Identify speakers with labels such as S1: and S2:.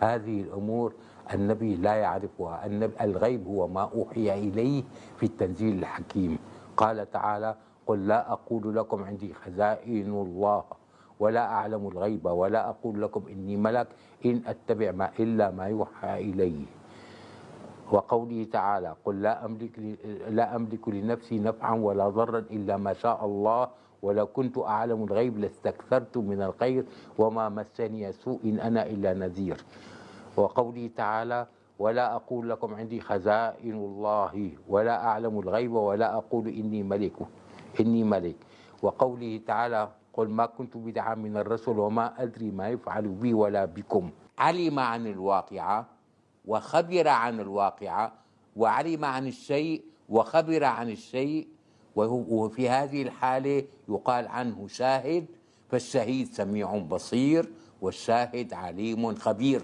S1: هذه الأمور النبي لا يعرفها النبي الغيب هو ما أوحي إليه في التنزيل الحكيم. قال تعالى قل لا أقول لكم عندي خزائن الله ولا أعلم الغيب ولا أقول لكم إني ملك إن أتبع ما إلا ما يوحى إلي وقوله تعالى قل لا أملك لا أملك لنفسي نفعا ولا ضرا إلا ما شاء الله ولو كنت أعلم الغيب لاستكثرت من الخير وما مسني سوء إن أنا إلا نذير. وقوله تعالى ولا أقول لكم عندي خزائن الله ولا أعلم الغيب ولا أقول إني ملك إني ملك وقوله تعالى قل ما كنت بدعا من الرسل وما أدري ما يفعل بي ولا بكم. علم عن الواقعة وخبر عن الواقعة وعلم عن الشيء وخبر عن الشيء وفي هذه الحالة يقال عنه شاهد فالشهيد سميع بصير والشاهد عليم خبير.